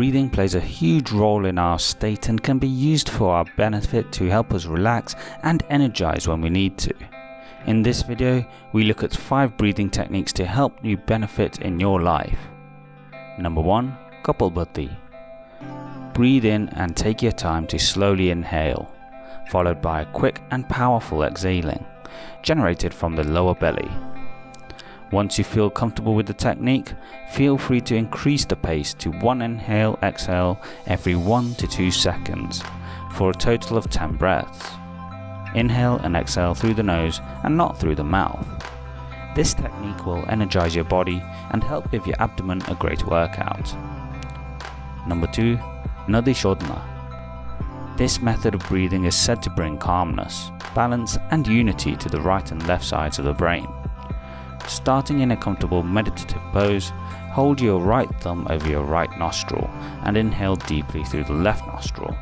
Breathing plays a huge role in our state and can be used for our benefit to help us relax and energize when we need to. In this video, we look at 5 breathing techniques to help you benefit in your life. Number 1. Kapalbhati Breathe in and take your time to slowly inhale, followed by a quick and powerful exhaling, generated from the lower belly. Once you feel comfortable with the technique, feel free to increase the pace to one inhale exhale every 1 to 2 seconds for a total of 10 breaths. Inhale and exhale through the nose and not through the mouth. This technique will energize your body and help give your abdomen a great workout. Number 2. Nadi Shodhana This method of breathing is said to bring calmness, balance and unity to the right and left sides of the brain. Starting in a comfortable meditative pose, hold your right thumb over your right nostril and inhale deeply through the left nostril.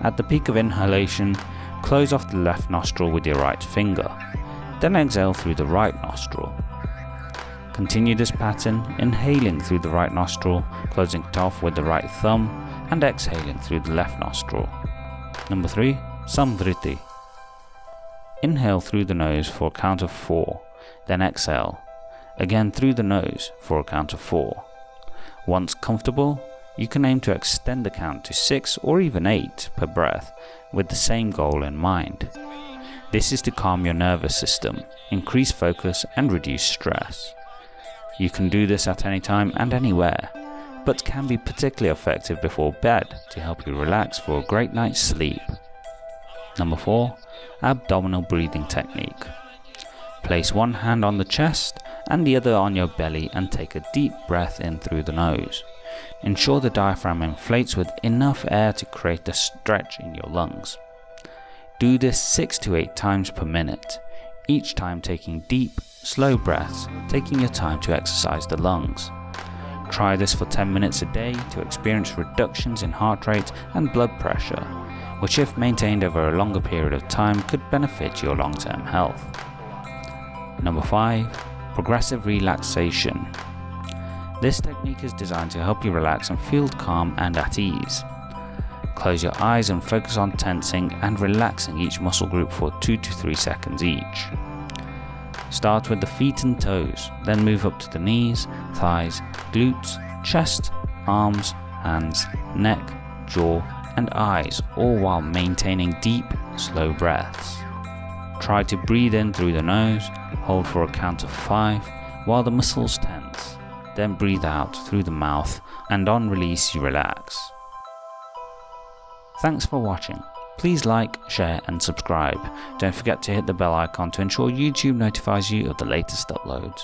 At the peak of inhalation, close off the left nostril with your right finger, then exhale through the right nostril. Continue this pattern, inhaling through the right nostril, closing it off with the right thumb, and exhaling through the left nostril. Number 3. Samvriti Inhale through the nose for a count of 4 then exhale, again through the nose for a count of 4. Once comfortable, you can aim to extend the count to 6 or even 8 per breath with the same goal in mind. This is to calm your nervous system, increase focus and reduce stress. You can do this at any time and anywhere, but can be particularly effective before bed to help you relax for a great night's sleep. Number 4. Abdominal Breathing Technique Place one hand on the chest and the other on your belly and take a deep breath in through the nose. Ensure the diaphragm inflates with enough air to create a stretch in your lungs. Do this 6 to 8 times per minute, each time taking deep, slow breaths, taking your time to exercise the lungs. Try this for 10 minutes a day to experience reductions in heart rate and blood pressure, which if maintained over a longer period of time could benefit your long-term health. Number 5. Progressive Relaxation This technique is designed to help you relax and feel calm and at ease. Close your eyes and focus on tensing and relaxing each muscle group for 2 to 3 seconds each. Start with the feet and toes, then move up to the knees, thighs, glutes, chest, arms, hands, neck, jaw and eyes all while maintaining deep, slow breaths. Try to breathe in through the nose, hold for a count of 5 while the muscles tense, then breathe out through the mouth and on release you relax. Thanks for watching. Please like, share and subscribe. Don't forget to hit the bell icon to ensure YouTube notifies you of the latest uploads.